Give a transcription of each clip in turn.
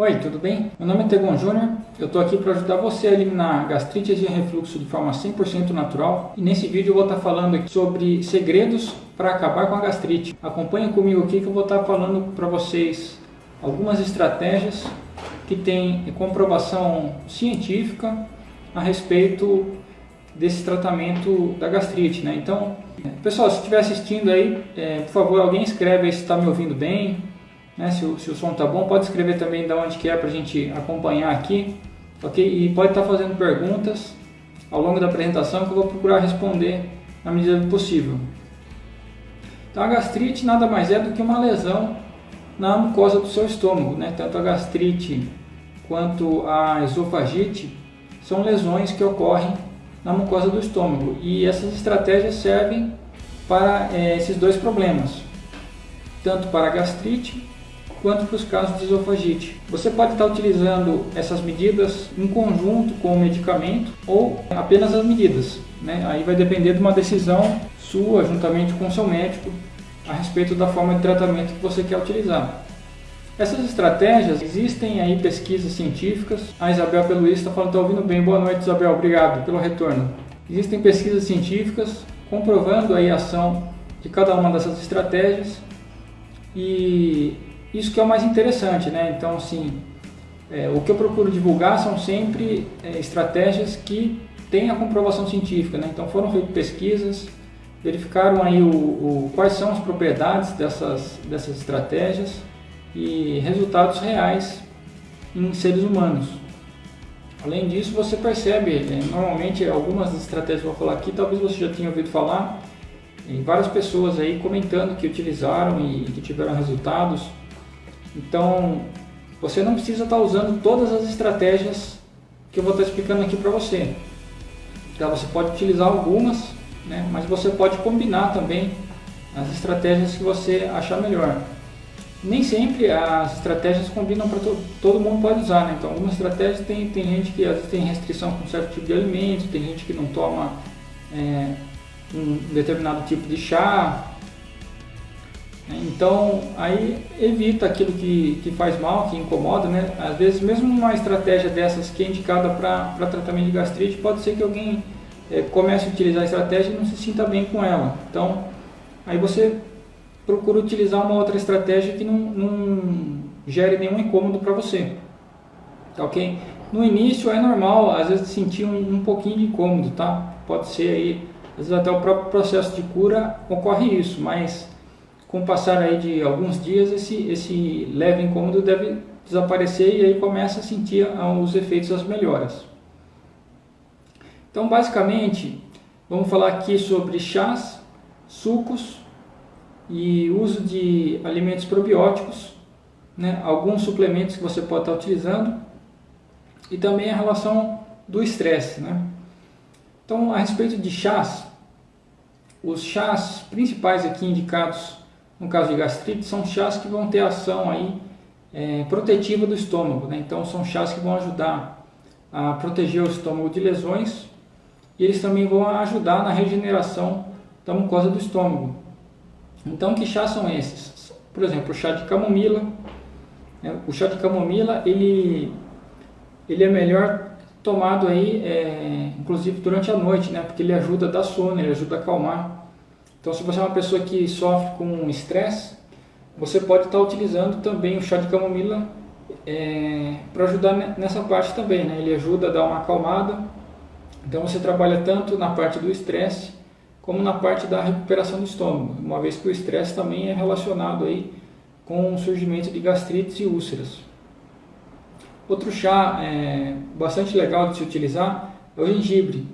Oi, tudo bem? Meu nome é Tegon Júnior, eu estou aqui para ajudar você a eliminar gastrite e refluxo de forma 100% natural e nesse vídeo eu vou estar falando sobre segredos para acabar com a gastrite. Acompanhe comigo aqui que eu vou estar falando para vocês algumas estratégias que têm comprovação científica a respeito desse tratamento da gastrite. Né? Então, pessoal, se estiver assistindo aí, é, por favor, alguém escreve aí se está me ouvindo bem, né? Se, o, se o som tá bom, pode escrever também de onde que é para a gente acompanhar aqui, ok? E pode estar tá fazendo perguntas ao longo da apresentação que eu vou procurar responder na medida do possível. Então a gastrite nada mais é do que uma lesão na mucosa do seu estômago, né? Tanto a gastrite quanto a esofagite são lesões que ocorrem na mucosa do estômago e essas estratégias servem para é, esses dois problemas, tanto para a gastrite quanto para os casos de esofagite. Você pode estar utilizando essas medidas em conjunto com o medicamento ou apenas as medidas. Né? Aí vai depender de uma decisão sua, juntamente com o seu médico, a respeito da forma de tratamento que você quer utilizar. Essas estratégias, existem aí pesquisas científicas. A Isabel Peluís está falando, está ouvindo bem. Boa noite, Isabel. Obrigado pelo retorno. Existem pesquisas científicas comprovando aí a ação de cada uma dessas estratégias e isso que é o mais interessante, né? Então, assim, é, o que eu procuro divulgar são sempre é, estratégias que têm a comprovação científica, né? Então, foram feitas pesquisas, verificaram aí o, o, quais são as propriedades dessas, dessas estratégias e resultados reais em seres humanos. Além disso, você percebe, né, normalmente algumas estratégias que eu vou falar aqui, talvez você já tenha ouvido falar, em várias pessoas aí comentando que utilizaram e que tiveram resultados então, você não precisa estar usando todas as estratégias que eu vou estar explicando aqui para você. Então, você pode utilizar algumas, né, mas você pode combinar também as estratégias que você achar melhor. Nem sempre as estratégias combinam para todo, todo mundo pode usar, né? Então, algumas estratégias tem, tem gente que às vezes tem restrição com certo tipo de alimento, tem gente que não toma é, um determinado tipo de chá, então, aí evita aquilo que, que faz mal, que incomoda, né? Às vezes, mesmo uma estratégia dessas que é indicada para tratamento de gastrite, pode ser que alguém é, comece a utilizar a estratégia e não se sinta bem com ela. Então, aí você procura utilizar uma outra estratégia que não, não gere nenhum incômodo para você. Tá ok? No início é normal, às vezes, sentir um, um pouquinho de incômodo, tá? Pode ser aí, às vezes até o próprio processo de cura ocorre isso, mas com o passar aí de alguns dias, esse, esse leve incômodo deve desaparecer e aí começa a sentir os efeitos das melhoras. Então, basicamente, vamos falar aqui sobre chás, sucos e uso de alimentos probióticos, né? alguns suplementos que você pode estar utilizando e também a relação do estresse. Né? Então, a respeito de chás, os chás principais aqui indicados no caso de gastrite, são chás que vão ter ação aí, é, protetiva do estômago. Né? Então, são chás que vão ajudar a proteger o estômago de lesões e eles também vão ajudar na regeneração da mucosa do estômago. Então, que chás são esses? Por exemplo, o chá de camomila. Né? O chá de camomila, ele, ele é melhor tomado aí, é, inclusive durante a noite, né? porque ele ajuda a dar sono, ele ajuda a acalmar. Então, se você é uma pessoa que sofre com estresse, você pode estar utilizando também o chá de camomila é, para ajudar nessa parte também. Né? Ele ajuda a dar uma acalmada. Então, você trabalha tanto na parte do estresse como na parte da recuperação do estômago, uma vez que o estresse também é relacionado aí com o surgimento de gastrites e úlceras. Outro chá é, bastante legal de se utilizar é o gengibre.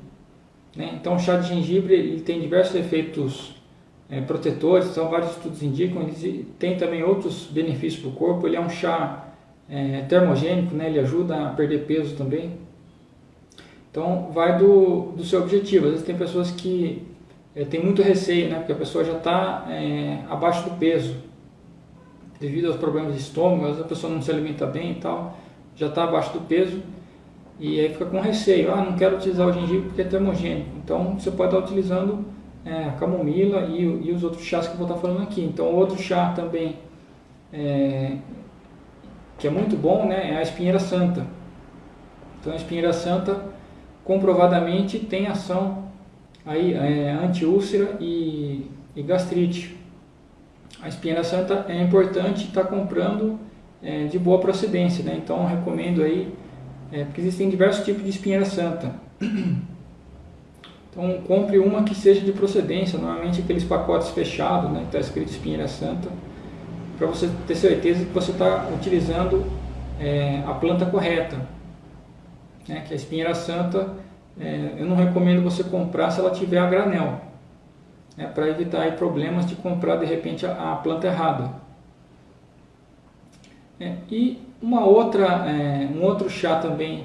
Né? Então, o chá de gengibre ele tem diversos efeitos é, protetores, então vários estudos indicam, ele tem também outros benefícios para o corpo, ele é um chá é, termogênico, né? ele ajuda a perder peso também. Então vai do, do seu objetivo, às vezes tem pessoas que é, tem muito receio, né? porque a pessoa já está é, abaixo do peso, devido aos problemas de estômago, às vezes a pessoa não se alimenta bem e tal, já está abaixo do peso, e aí fica com receio, ah, não quero utilizar o gengibre porque é termogênico, então você pode estar utilizando é, a camomila e, e, os outros chás que eu vou estar falando aqui. Então, outro chá também é, que é muito bom, né, é a espinheira santa. Então a espinheira santa comprovadamente tem ação aí é, anti-úlcera e, e, gastrite. A espinheira santa é importante estar tá comprando é, de boa procedência, né? Então recomendo aí, é, porque existem diversos tipos de espinheira santa. Então compre uma que seja de procedência, normalmente aqueles pacotes fechados, né? Está escrito espinheira santa, para você ter certeza que você está utilizando é, a planta correta. Né? Que a espinheira santa, é, eu não recomendo você comprar se ela tiver a granel, né? para evitar aí, problemas de comprar de repente a, a planta errada. É, e uma outra, é, um outro chá também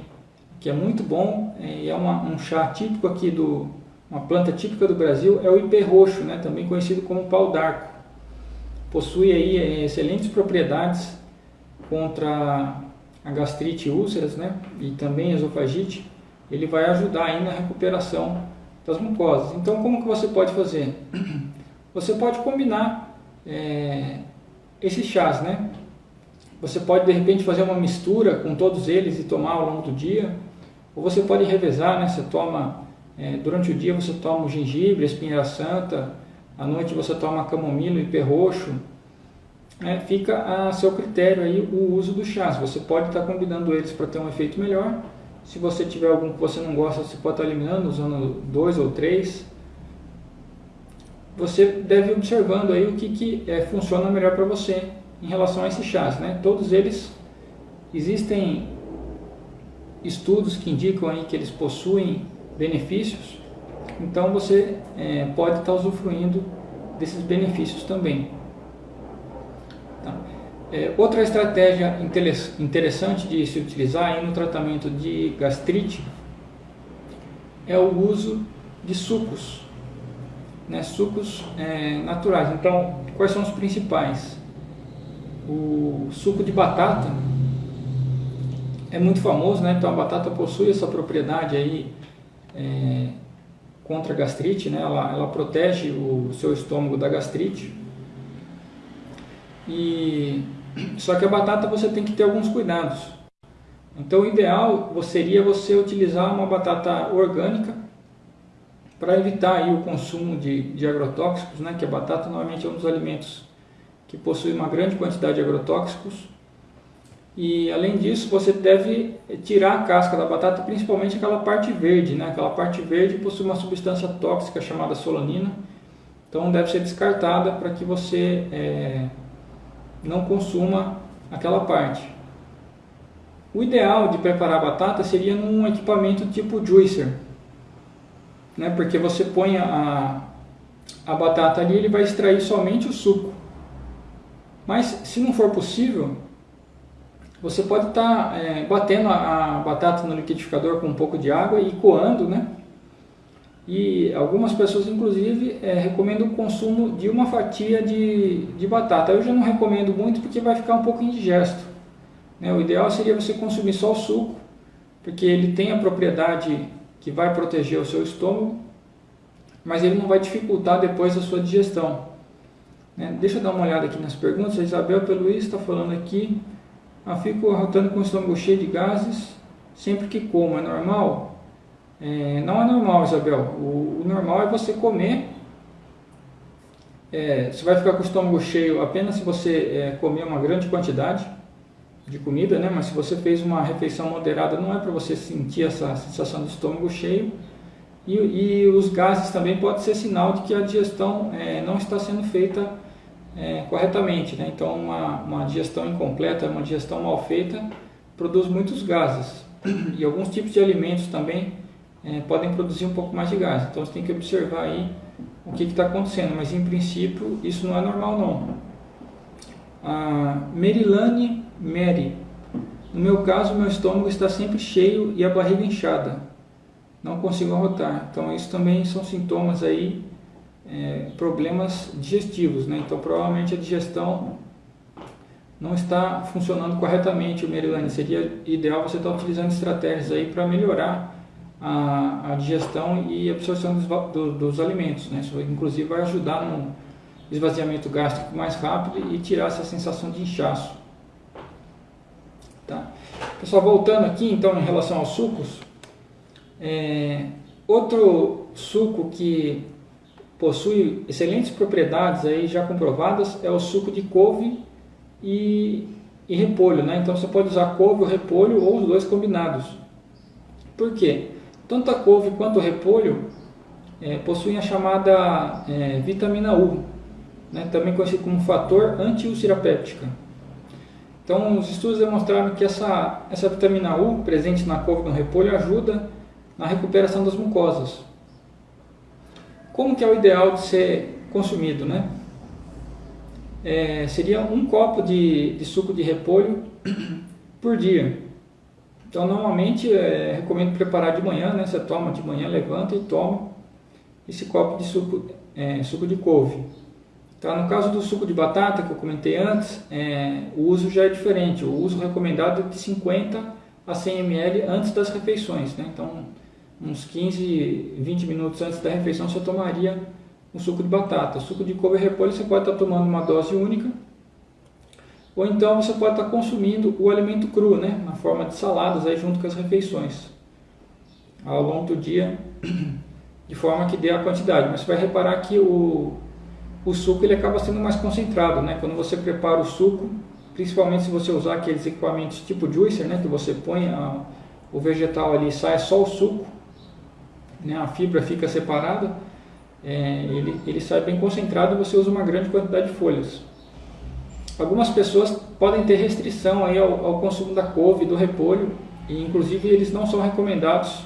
que é muito bom é, é uma, um chá típico aqui do uma planta típica do Brasil é o ipê roxo, né, também conhecido como pau d'arco. Possui aí é, excelentes propriedades contra a gastrite e úlceras, né, e também esofagite. Ele vai ajudar aí na recuperação das mucosas. Então, como que você pode fazer? Você pode combinar é, esses chás, né? Você pode de repente fazer uma mistura com todos eles e tomar ao longo do dia, ou você pode revezar, né? Você toma é, durante o dia você toma o gengibre, a espinheira santa, à noite você toma camomila e perroxo. É, fica a seu critério aí o uso do chás. Você pode estar combinando eles para ter um efeito melhor. Se você tiver algum que você não gosta, você pode estar eliminando, usando dois ou três. Você deve ir observando aí o que, que é, funciona melhor para você em relação a esses chás. Né? Todos eles existem estudos que indicam aí que eles possuem benefícios, então você é, pode estar usufruindo desses benefícios também. Tá? É, outra estratégia interessante de se utilizar no tratamento de gastrite é o uso de sucos, né, sucos é, naturais. Então, quais são os principais? O suco de batata é muito famoso, né? então a batata possui essa propriedade aí é, contra a gastrite, né? ela, ela protege o seu estômago da gastrite. E só que a batata você tem que ter alguns cuidados. Então o ideal seria você utilizar uma batata orgânica para evitar o consumo de, de agrotóxicos, né? que a batata normalmente é um dos alimentos que possui uma grande quantidade de agrotóxicos e além disso, você deve tirar a casca da batata, principalmente aquela parte verde, né? Aquela parte verde possui uma substância tóxica chamada solanina, então deve ser descartada para que você é, não consuma aquela parte. O ideal de preparar a batata seria num equipamento tipo juicer, né? Porque você põe a, a batata ali, ele vai extrair somente o suco. Mas se não for possível, você pode estar tá, é, batendo a, a, batata no liquidificador com um pouco de água e coando, né? E algumas pessoas, inclusive, é, recomendam o consumo de uma fatia de, de batata. Eu já não recomendo muito porque vai ficar um pouco indigesto. Né? O ideal seria você consumir só o suco, porque ele tem a propriedade que vai proteger o seu estômago, mas ele não vai dificultar depois a sua digestão. Né? Deixa eu dar uma olhada aqui nas perguntas. A Isabel Peluís está falando aqui. Ah, fico arrotando com o estômago cheio de gases sempre que como. É normal? É, não é normal, Isabel. O, o normal é você comer. É, você vai ficar com o estômago cheio apenas se você é, comer uma grande quantidade de comida, né? Mas se você fez uma refeição moderada, não é para você sentir essa sensação de estômago cheio. E, e, os gases também pode ser sinal de que a digestão é, não está sendo feita é, corretamente. Né? Então, uma, uma digestão incompleta, uma digestão mal feita, produz muitos gases. E alguns tipos de alimentos também é, podem produzir um pouco mais de gás. Então, você tem que observar aí o que está acontecendo. Mas, em princípio, isso não é normal, não. A Merilane Mary. No meu caso, meu estômago está sempre cheio e a barriga inchada. Não consigo arrotar. Então, isso também são sintomas aí é, problemas digestivos. Né? Então, provavelmente a digestão não está funcionando corretamente, o Merilane. Seria ideal você estar utilizando estratégias aí para melhorar a, a, digestão e absorção dos, do, dos alimentos. Né? Isso, inclusive, vai ajudar no esvaziamento gástrico mais rápido e tirar essa sensação de inchaço. Pessoal, voltando aqui então em relação aos sucos, é, outro suco que possui excelentes propriedades aí já comprovadas é o suco de couve e, e repolho, né? Então você pode usar couve ou repolho ou os dois combinados. Por quê? Tanto a couve quanto o repolho é, possuem a chamada é, vitamina U, né? também conhecido como fator antiulcerapéptica. Então, os estudos demonstraram que essa, essa vitamina U presente na couve e no repolho ajuda na recuperação das mucosas. Como que é o ideal de ser consumido, né? É, seria um copo de, de, suco de repolho por dia. Então, normalmente, é, recomendo preparar de manhã, né? Você toma de manhã, levanta e toma esse copo de suco, é, suco de couve. Tá? No caso do suco de batata, que eu comentei antes, é, o uso já é diferente. O uso recomendado é de 50 a 100 ml antes das refeições. Né? Então, uns 15, 20 minutos antes da refeição, você tomaria um suco de batata. Suco de couve repolho você pode estar tomando uma dose única, ou então você pode estar consumindo o alimento cru, né? na forma de saladas, aí, junto com as refeições, ao longo do dia, de forma que dê a quantidade. Mas você vai reparar que o, o suco ele acaba sendo mais concentrado. Né? Quando você prepara o suco, principalmente se você usar aqueles equipamentos tipo juicer, né? que você põe a, o vegetal ali e sai só o suco, né, a fibra fica separada, é, ele, ele sai bem concentrado e você usa uma grande quantidade de folhas. Algumas pessoas podem ter restrição aí ao, ao consumo da couve do repolho, e inclusive eles não são recomendados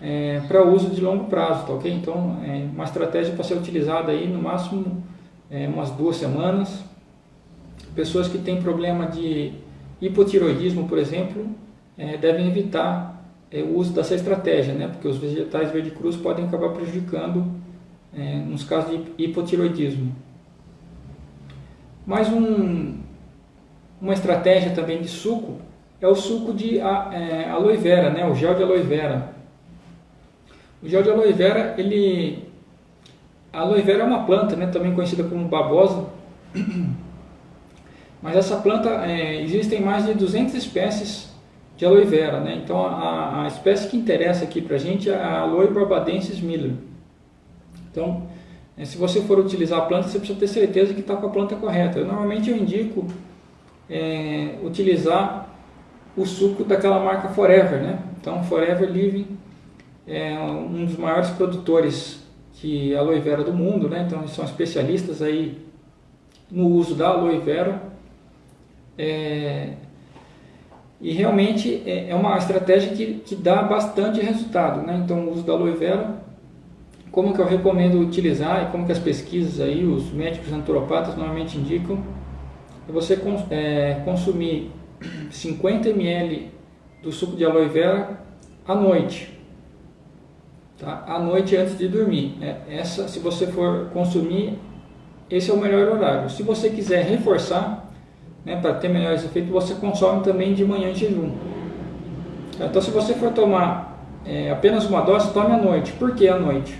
é, para uso de longo prazo, tá ok? Então, é uma estratégia para ser utilizada aí no máximo é, umas duas semanas. Pessoas que têm problema de hipotiroidismo, por exemplo, é, devem evitar é, o uso dessa estratégia, né? porque os vegetais verde cruz podem acabar prejudicando é, nos casos de hipotiroidismo. Mais um, uma estratégia também de suco é o suco de é, aloe vera, né? o gel de aloe vera. O gel de aloe vera, ele... A aloe vera é uma planta, né? também conhecida como babosa, mas essa planta, é, existem mais de 200 espécies de aloe vera. Né? Então a, a espécie que interessa aqui para a gente é a Aloe barbadensis miller. Então, é, se você for utilizar a planta, você precisa ter certeza que está com a planta correta. Eu, normalmente eu indico é, utilizar o suco daquela marca Forever. Né? Então, Forever Living é um dos maiores produtores de aloe vera do mundo. Né? Então, eles são especialistas aí no uso da aloe vera. É, e realmente é, é uma estratégia que, que dá bastante resultado. Né? Então, o uso da aloe vera, como que eu recomendo utilizar e como que as pesquisas aí, os médicos naturopatas normalmente indicam, é você é, consumir 50 ml do suco de aloe vera à noite. Tá? À noite antes de dormir. É, essa, se você for consumir, esse é o melhor horário. Se você quiser reforçar, né, para ter melhores efeitos, você consome também de manhã em jejum. Então, se você for tomar é, apenas uma dose, tome à noite. Por que à noite?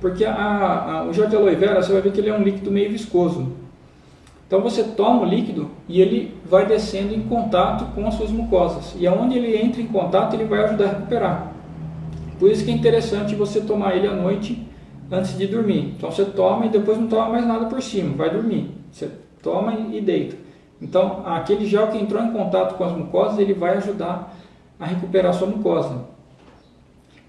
Porque a, a, o gel de aloe vera, você vai ver que ele é um líquido meio viscoso. Então, você toma o líquido e ele vai descendo em contato com as suas mucosas. E aonde ele entra em contato, ele vai ajudar a recuperar. Por isso que é interessante você tomar ele à noite antes de dormir. Então, você toma e depois não toma mais nada por cima, vai dormir. Você toma e deita. Então, aquele gel que entrou em contato com as mucosas, ele vai ajudar a recuperar a sua mucosa.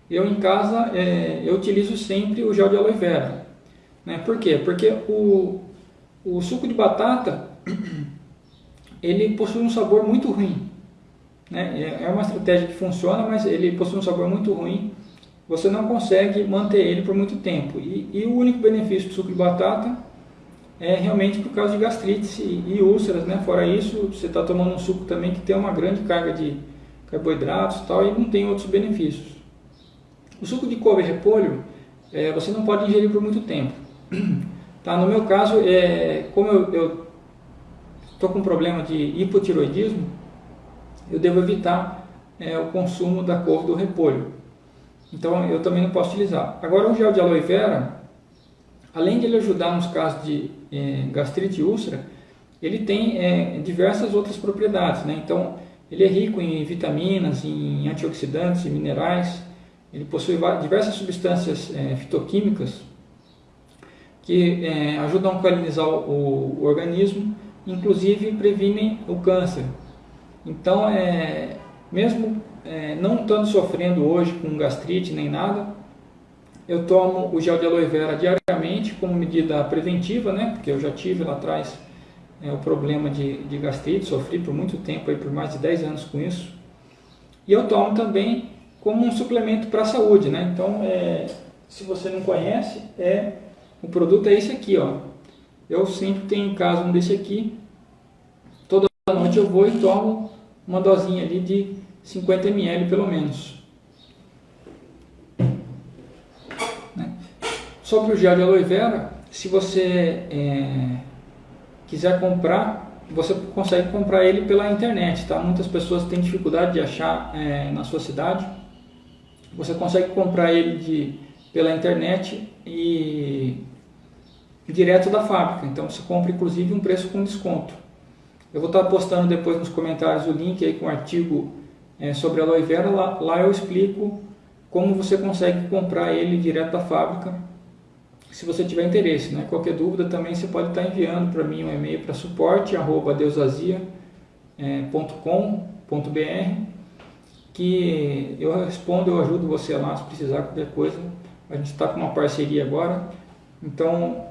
Eu em casa, é, eu utilizo sempre o gel de aloe vera. Né? Por quê? Porque o, o suco de batata, ele possui um sabor muito ruim. Né? É, é uma estratégia que funciona, mas ele possui um sabor muito ruim. Você não consegue manter ele por muito tempo. E, e o único benefício do suco de batata é realmente por causa de gastrite e, úlceras, né? Fora isso, você está tomando um suco também que tem uma grande carga de carboidratos e tal, e não tem outros benefícios. O suco de couve e repolho, é, você não pode ingerir por muito tempo. Tá? No meu caso, é, como eu estou com problema de hipotiroidismo, eu devo evitar é, o consumo da couve do repolho. Então eu também não posso utilizar. Agora o gel de aloe vera, além de ele ajudar nos casos de é, gastrite e úlcera, ele tem é, diversas outras propriedades. Né? Então, Ele é rico em vitaminas, em antioxidantes e minerais. Ele possui diversas substâncias é, fitoquímicas que ajudam a alcalinizar o, o, organismo, inclusive previnem o câncer. Então, é, mesmo é, não estando sofrendo hoje com gastrite nem nada, eu tomo o gel de aloe vera diariamente como medida preventiva, né? Porque eu já tive lá atrás é, o problema de, de gastrite, sofri por muito tempo, aí, por mais de 10 anos com isso. E eu tomo também como um suplemento para a saúde, né? Então, é, se você não conhece, é o produto é esse aqui, ó. Eu sempre tenho em casa um desse aqui. Toda noite eu vou e tomo uma dosinha ali de 50 ml pelo menos. Sobre o gel de aloe vera, se você é, quiser comprar, você consegue comprar ele pela internet, tá? Muitas pessoas têm dificuldade de achar é, na sua cidade. Você consegue comprar ele de, pela internet e direto da fábrica. Então você compra inclusive um preço com desconto. Eu vou estar postando depois nos comentários o link aí com o artigo é, sobre aloe vera. Lá, lá eu explico como você consegue comprar ele direto da fábrica, se você tiver interesse. Né? Qualquer dúvida também você pode estar enviando para mim um e-mail para suporte.deusazia.com.br que eu respondo, eu ajudo você lá se precisar qualquer coisa. A gente está com uma parceria agora, então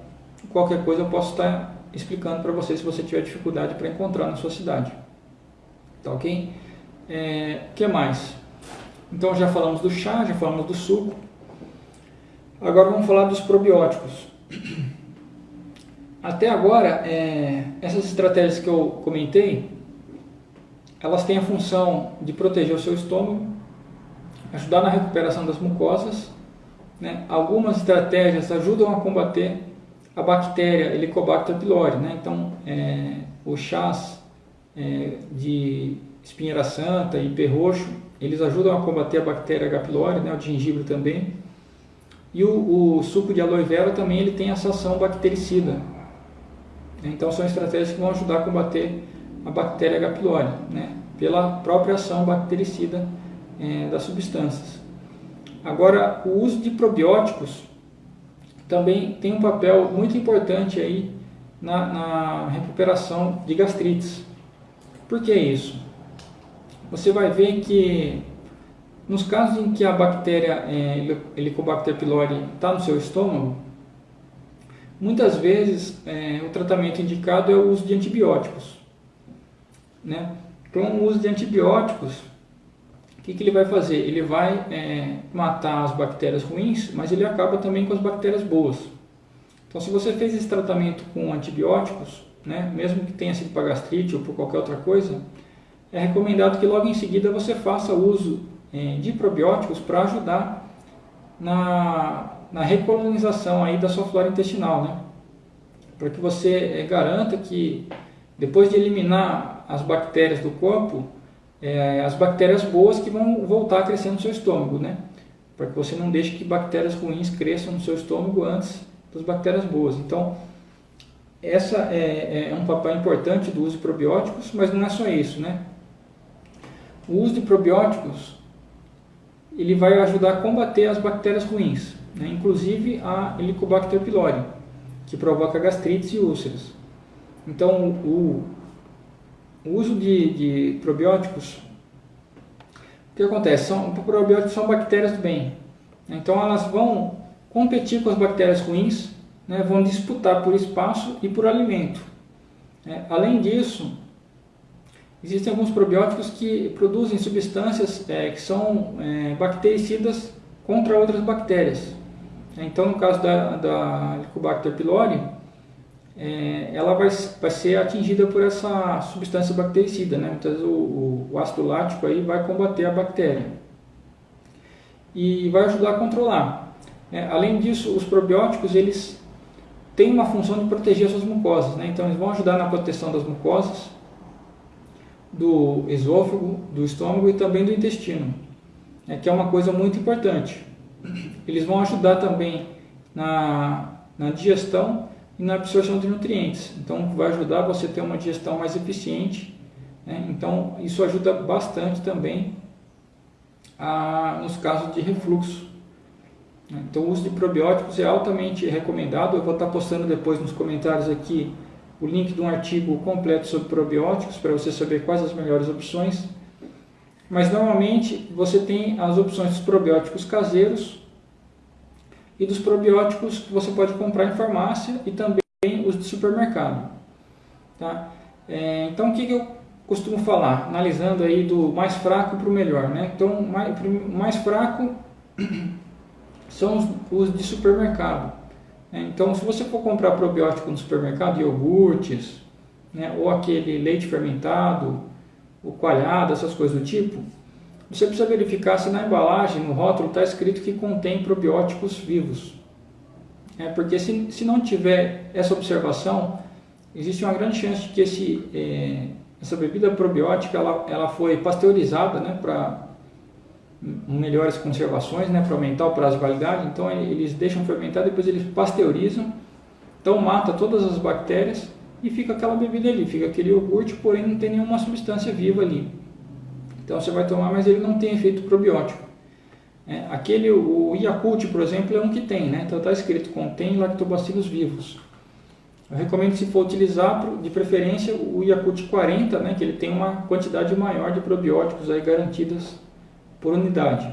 qualquer coisa eu posso estar explicando para você se você tiver dificuldade para encontrar na sua cidade. Tá ok? É, que mais? Então já falamos do chá, já falamos do suco. Agora vamos falar dos probióticos. Até agora, é, essas estratégias que eu comentei, elas têm a função de proteger o seu estômago, ajudar na recuperação das mucosas. Né? Algumas estratégias ajudam a combater a bactéria Helicobacter pylori. Né? Então, é, os chás é, de espinheira santa e perroxo, eles ajudam a combater a bactéria H. pylori, né? o gengibre também. E o, o, suco de aloe vera também ele tem essa ação bactericida. Então, são estratégias que vão ajudar a combater a bactéria H. pylori, né? pela própria ação bactericida é, das substâncias. Agora, o uso de probióticos também tem um papel muito importante aí na, na recuperação de gastrites. Por que isso? Você vai ver que nos casos em que a bactéria é, Helicobacter pylori está no seu estômago, muitas vezes é, o tratamento indicado é o uso de antibióticos. Né? Então, o uso de antibióticos o que, que ele vai fazer? Ele vai é, matar as bactérias ruins, mas ele acaba também com as bactérias boas. Então, se você fez esse tratamento com antibióticos, né, mesmo que tenha sido para gastrite ou por qualquer outra coisa, é recomendado que logo em seguida você faça uso de probióticos para ajudar na, na recolonização aí da sua flora intestinal, né? para que você é, garanta que depois de eliminar as bactérias do corpo, é, as bactérias boas que vão voltar a crescer no seu estômago, né? Para que você não deixe que bactérias ruins cresçam no seu estômago antes das bactérias boas. Então, essa é, é um papel importante do uso de probióticos, mas não é só isso, né? O uso de probióticos ele vai ajudar a combater as bactérias ruins, né? inclusive a Helicobacter pylori, que provoca gastrites e úlceras. Então, o, o uso de, de probióticos, o que acontece? São, probióticos são bactérias do bem. Então elas vão competir com as bactérias ruins, né, vão disputar por espaço e por alimento. É, além disso, existem alguns probióticos que produzem substâncias é, que são é, bactericidas contra outras bactérias. Então, no caso da, da Helicobacter pylori, é, ela vai, vai ser atingida por essa substância bactericida, né? Então o, o, ácido lático aí vai combater a bactéria e vai ajudar a controlar. É, além disso, os probióticos eles têm uma função de proteger as suas mucosas, né? Então eles vão ajudar na proteção das mucosas, do esôfago, do estômago e também do intestino, é, que é uma coisa muito importante. Eles vão ajudar também na, na digestão e na absorção de nutrientes. Então vai ajudar você a ter uma digestão mais eficiente Né? Então, isso ajuda bastante também a, nos casos de refluxo. Né? Então, o uso de probióticos é altamente recomendado. Eu vou estar postando depois nos comentários aqui o link de um artigo completo sobre probióticos para você saber quais as melhores opções. Mas normalmente você tem as opções dos probióticos caseiros e dos probióticos que você pode comprar em farmácia e também os de supermercado. Tá? É, então o que, que eu costumo falar, analisando aí do mais fraco para o melhor. Né? Então mais, mais fraco são os, os de supermercado. Né? Então se você for comprar probiótico no supermercado, iogurtes, né? ou aquele leite fermentado, o coalhado, essas coisas do tipo, você precisa verificar se na embalagem, no rótulo, está escrito que contém probióticos vivos. É, porque se, se não tiver essa observação, existe uma grande chance de que esse, é, essa bebida probiótica ela, ela foi pasteurizada né, para melhores conservações, né, para aumentar o prazo de validade. Então eles deixam fermentar, depois eles pasteurizam, então mata todas as bactérias e fica aquela bebida ali, fica aquele iogurte, porém não tem nenhuma substância viva ali. Então você vai tomar, mas ele não tem efeito probiótico. É, aquele, o Yakult, por exemplo, é um que tem, né? Então está escrito contém lactobacilos vivos. Eu recomendo se for utilizar, de preferência, o Yakult 40, né? Que ele tem uma quantidade maior de probióticos aí garantidas por unidade.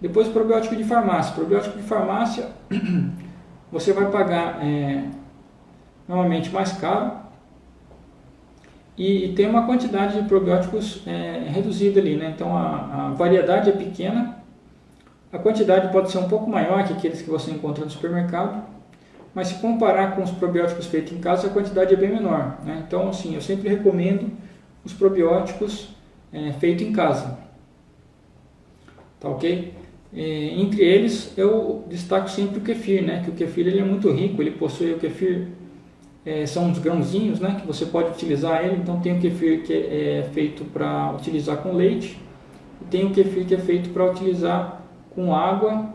Depois probiótico de farmácia. Probiótico de farmácia você vai pagar é, normalmente mais caro, e, e, tem uma quantidade de probióticos é, reduzida ali, né? Então a, a, variedade é pequena, a quantidade pode ser um pouco maior que aqueles que você encontra no supermercado, mas se comparar com os probióticos feitos em casa, a quantidade é bem menor, né? Então assim, eu sempre recomendo os probióticos é, feitos em casa, tá ok? É, entre eles eu destaco sempre o kefir, né? Que o kefir ele é muito rico, ele possui o kefir é, são uns grãozinhos né, que você pode utilizar ele. Então tem o kefir que é feito para utilizar com leite e tem o kefir que é feito para utilizar com água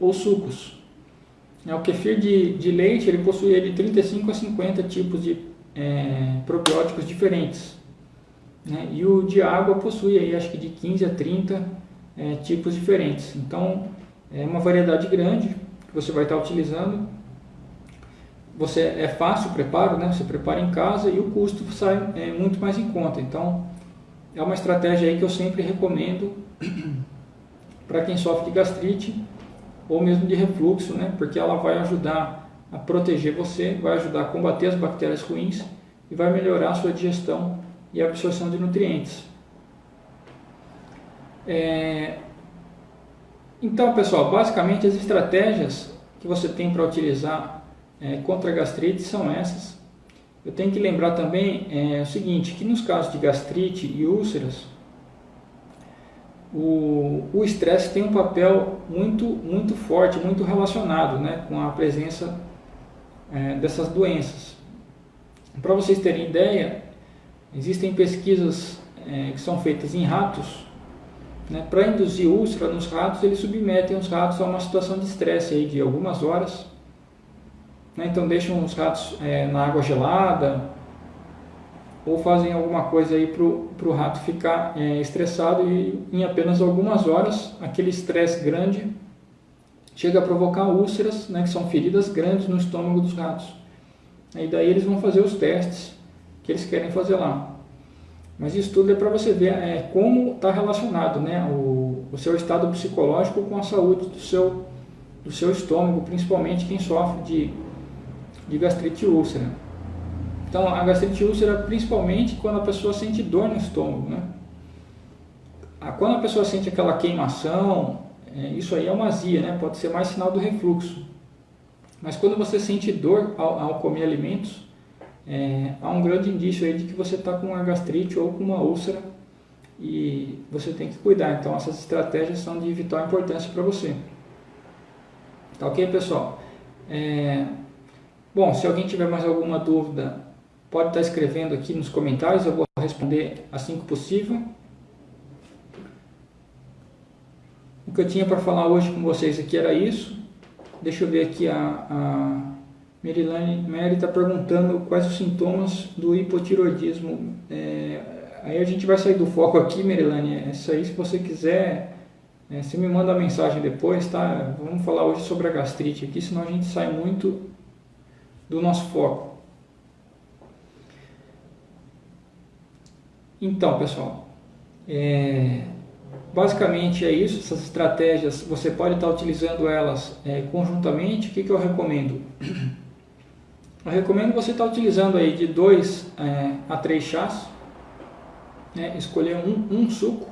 ou sucos. É, o kefir de, de leite ele possui de 35 a 50 tipos de é, probióticos diferentes. Né? E o de água possui aí, acho que de 15 a 30 é, tipos diferentes. Então é uma variedade grande que você vai estar utilizando você é fácil o preparo, né? Você prepara em casa e o custo sai é, muito mais em conta. Então, é uma estratégia aí que eu sempre recomendo para quem sofre de gastrite ou mesmo de refluxo, né? Porque ela vai ajudar a proteger você, vai ajudar a combater as bactérias ruins e vai melhorar a sua digestão e absorção de nutrientes. É... Então, pessoal, basicamente as estratégias que você tem para utilizar é, contra a gastrite são essas. Eu tenho que lembrar também é, o seguinte, que nos casos de gastrite e úlceras, o estresse tem um papel muito, muito forte, muito relacionado né, com a presença é, dessas doenças. Para vocês terem ideia, existem pesquisas é, que são feitas em ratos. Né, Para induzir úlcera nos ratos, eles submetem os ratos a uma situação de estresse de algumas horas né? Então deixam os ratos é, na água gelada ou fazem alguma coisa aí para o rato ficar é, estressado e em apenas algumas horas aquele estresse grande chega a provocar úlceras, né, que são feridas grandes no estômago dos ratos. E daí eles vão fazer os testes que eles querem fazer lá. Mas isso tudo é para você ver é, como está relacionado né, o, o seu estado psicológico com a saúde do seu, do seu estômago, principalmente quem sofre de de gastrite úlcera. Então, a gastrite úlcera, principalmente quando a pessoa sente dor no estômago, né? Quando a pessoa sente aquela queimação, é, isso aí é uma azia, né? Pode ser mais sinal do refluxo. Mas quando você sente dor ao, ao comer alimentos, é, há um grande indício aí de que você está com uma gastrite ou com uma úlcera e você tem que cuidar. Então, essas estratégias são de vital importância para você. Tá ok, pessoal? É, Bom, se alguém tiver mais alguma dúvida, pode estar escrevendo aqui nos comentários, eu vou responder assim que possível. O que eu tinha para falar hoje com vocês aqui era isso. Deixa eu ver aqui a, a Merilane Mary está perguntando quais os sintomas do hipotiroidismo. É, aí a gente vai sair do foco aqui, Merilane. É isso aí, se você quiser, é, você me manda a mensagem depois, tá? Vamos falar hoje sobre a gastrite aqui, senão a gente sai muito do nosso foco. Então, pessoal, é, basicamente é isso. Essas estratégias, você pode estar utilizando elas é, conjuntamente. O que, que eu recomendo? Eu recomendo você estar utilizando aí de 2 é, a 3 chás, né, escolher um, um suco.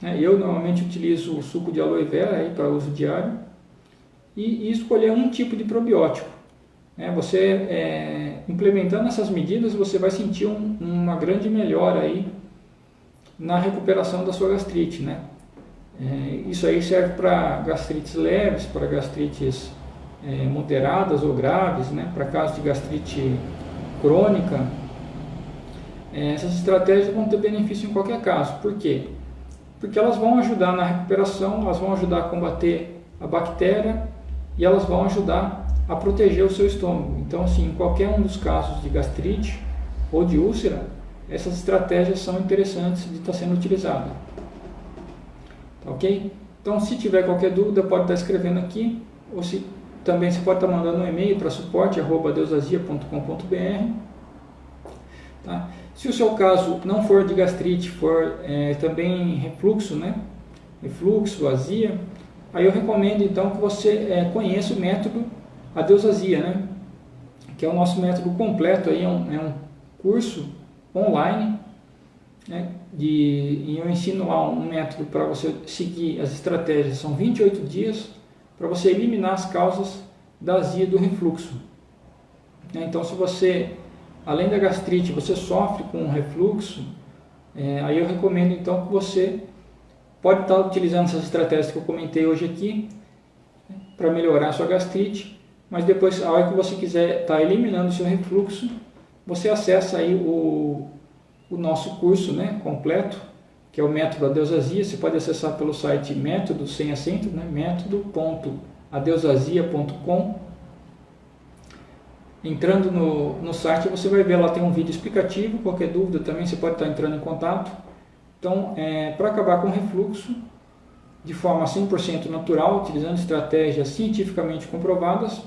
Né, eu normalmente utilizo o suco de aloe vera para uso diário e, e, escolher um tipo de probiótico. Né, você é, implementando essas medidas, você vai sentir um, uma grande melhora aí na recuperação da sua gastrite. Né? É, isso aí serve para gastrites leves, para gastrites é, moderadas ou graves, né, para casos de gastrite crônica, é, essas estratégias vão ter benefício em qualquer caso. Por quê? Porque elas vão ajudar na recuperação, elas vão ajudar a combater a bactéria e elas vão ajudar a proteger o seu estômago. Então, assim, em qualquer um dos casos de gastrite ou de úlcera, essas estratégias são interessantes de estar sendo utilizadas. Tá ok? Então, se tiver qualquer dúvida, pode estar escrevendo aqui, ou se também você pode estar mandando um e-mail para suporte.deusazia.com.br. Tá? Se o seu caso não for de gastrite, for é, também refluxo, né? refluxo, azia, aí eu recomendo então que você é, conheça o método Adeusazia, né? que é o nosso método completo, aí, é, um, é um curso online, né? de, e eu ensino lá um método para você seguir as estratégias, são 28 dias, para você eliminar as causas da azia do refluxo. Né? Então, se você, além da gastrite, você sofre com refluxo, é, aí eu recomendo então que você pode estar utilizando essas estratégias que eu comentei hoje aqui né, para melhorar a sua gastrite, mas depois, a hora que você quiser estar eliminando o seu refluxo, você acessa aí o, o nosso curso né, completo, que é o método Adeusazia. Você pode acessar pelo site método, sem acento, né? método.adeusazia.com. Entrando no, no site, você vai ver lá tem um vídeo explicativo. Qualquer dúvida também você pode estar entrando em contato. Então, é, para acabar com o refluxo, de forma 100% natural, utilizando estratégias cientificamente comprovadas,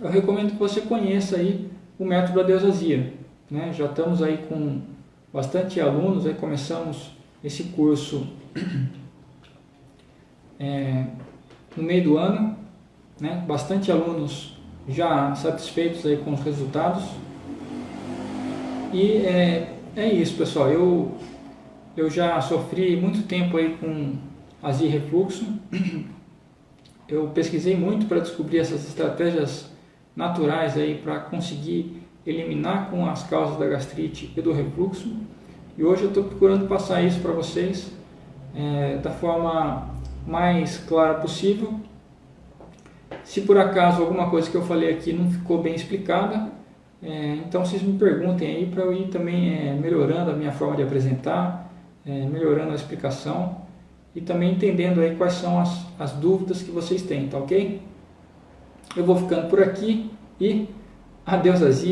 eu recomendo que você conheça aí o método Adeusazia. Né? Já estamos aí com bastante alunos, aí começamos esse curso é, no meio do ano, né? bastante alunos já satisfeitos aí com os resultados. E é, é isso, pessoal. Eu, eu já sofri muito tempo aí com azia e refluxo. Eu pesquisei muito para descobrir essas estratégias naturais aí para conseguir eliminar com as causas da gastrite e do refluxo. E hoje eu estou procurando passar isso para vocês é, da forma mais clara possível. Se por acaso alguma coisa que eu falei aqui não ficou bem explicada, é, então vocês me perguntem aí para eu ir também é, melhorando a minha forma de apresentar, é, melhorando a explicação e também entendendo aí quais são as, as dúvidas que vocês têm, tá ok? Eu vou ficando por aqui e adeus!